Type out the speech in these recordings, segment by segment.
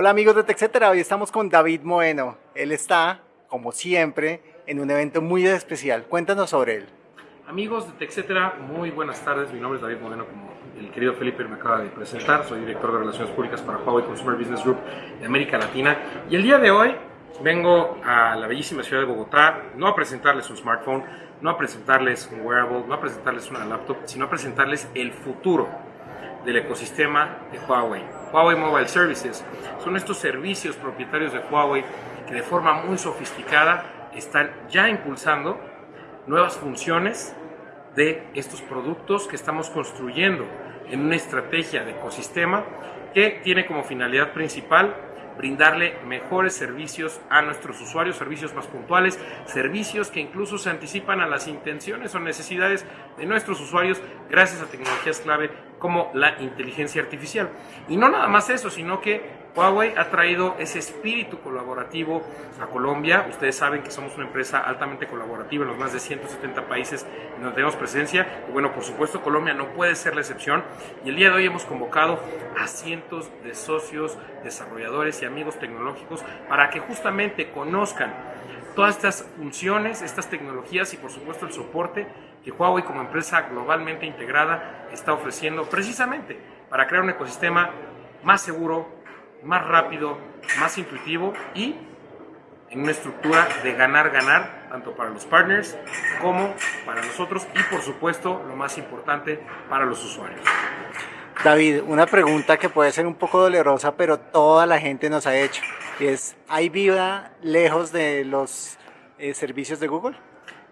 Hola amigos de TechCetera, hoy estamos con David Moeno. Él está, como siempre, en un evento muy especial. Cuéntanos sobre él. Amigos de TechCetera, muy buenas tardes. Mi nombre es David Moeno, como el querido Felipe me acaba de presentar. Soy director de Relaciones Públicas para Huawei Consumer Business Group de América Latina. Y el día de hoy vengo a la bellísima ciudad de Bogotá, no a presentarles un smartphone, no a presentarles un wearable, no a presentarles una laptop, sino a presentarles el futuro del ecosistema de Huawei. Huawei Mobile Services son estos servicios propietarios de Huawei que de forma muy sofisticada están ya impulsando nuevas funciones de estos productos que estamos construyendo en una estrategia de ecosistema que tiene como finalidad principal brindarle mejores servicios a nuestros usuarios, servicios más puntuales, servicios que incluso se anticipan a las intenciones o necesidades de nuestros usuarios gracias a tecnologías clave como la inteligencia artificial. Y no nada más eso, sino que Huawei ha traído ese espíritu colaborativo a Colombia. Ustedes saben que somos una empresa altamente colaborativa en los más de 170 países en donde tenemos presencia. Y bueno, por supuesto, Colombia no puede ser la excepción. Y el día de hoy hemos convocado a cientos de socios, desarrolladores y amigos tecnológicos para que justamente conozcan todas estas funciones, estas tecnologías y por supuesto el soporte que Huawei como empresa globalmente integrada está ofreciendo precisamente para crear un ecosistema más seguro, más rápido, más intuitivo y en una estructura de ganar-ganar, tanto para los partners como para nosotros y por supuesto, lo más importante, para los usuarios. David, una pregunta que puede ser un poco dolorosa, pero toda la gente nos ha hecho, es, ¿hay vida lejos de los eh, servicios de Google?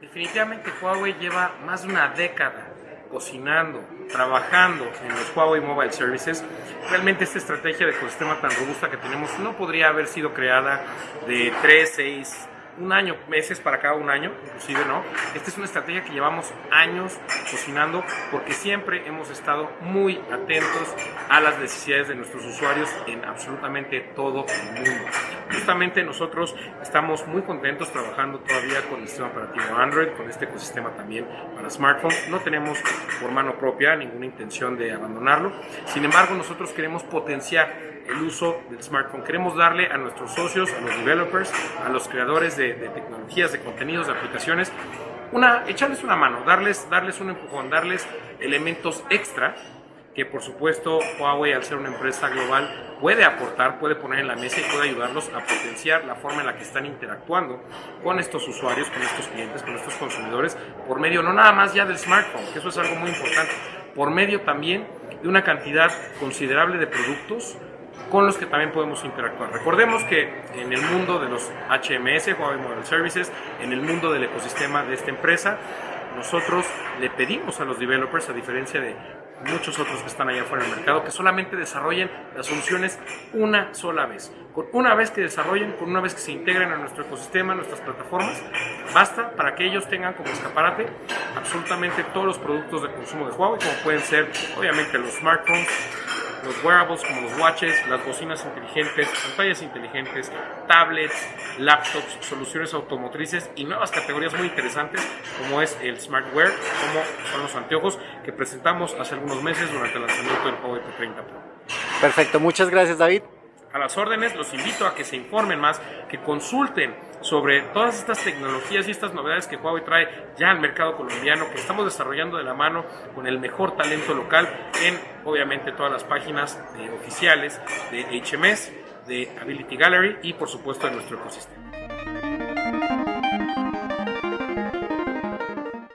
Definitivamente Huawei lleva más de una década cocinando, trabajando en los Huawei Mobile Services, realmente esta estrategia de ecosistema tan robusta que tenemos no podría haber sido creada de 3, 6, un año, meses para cada un año, inclusive no. Esta es una estrategia que llevamos años cocinando porque siempre hemos estado muy atentos a las necesidades de nuestros usuarios en absolutamente todo el mundo. Justamente nosotros estamos muy contentos trabajando todavía con el sistema operativo Android, con este ecosistema también para smartphones. No tenemos por mano propia ninguna intención de abandonarlo. Sin embargo, nosotros queremos potenciar el uso del smartphone. Queremos darle a nuestros socios, a los developers, a los creadores de, tecnologías, de contenidos, de aplicaciones, una, echarles una mano, darles, darles un empujón, darles elementos extra que por supuesto Huawei al ser una empresa global puede aportar, puede poner en la mesa y puede ayudarlos a potenciar la forma en la que están interactuando con estos usuarios, con estos clientes, con estos consumidores, por medio no nada más ya del smartphone, que eso es algo muy importante, por medio también de una cantidad considerable de productos con los que también podemos interactuar. Recordemos que en el mundo de los HMS, Huawei Mobile Services, en el mundo del ecosistema de esta empresa, nosotros le pedimos a los developers, a diferencia de muchos otros que están allá afuera del mercado, que solamente desarrollen las soluciones una sola vez. Con una vez que desarrollen, con una vez que se integren a nuestro ecosistema, a nuestras plataformas, basta para que ellos tengan como escaparate absolutamente todos los productos de consumo de Huawei, como pueden ser obviamente los smartphones, los wearables como los watches, las bocinas inteligentes, pantallas inteligentes, tablets, laptops, soluciones automotrices y nuevas categorías muy interesantes como es el smartwear, como son los anteojos que presentamos hace algunos meses durante el lanzamiento del Huawei P30 Pro. Perfecto, muchas gracias David. Las órdenes, los invito a que se informen más, que consulten sobre todas estas tecnologías y estas novedades que Huawei trae ya al mercado colombiano, que estamos desarrollando de la mano con el mejor talento local en, obviamente, todas las páginas oficiales de HMS, de Ability Gallery y, por supuesto, de nuestro ecosistema.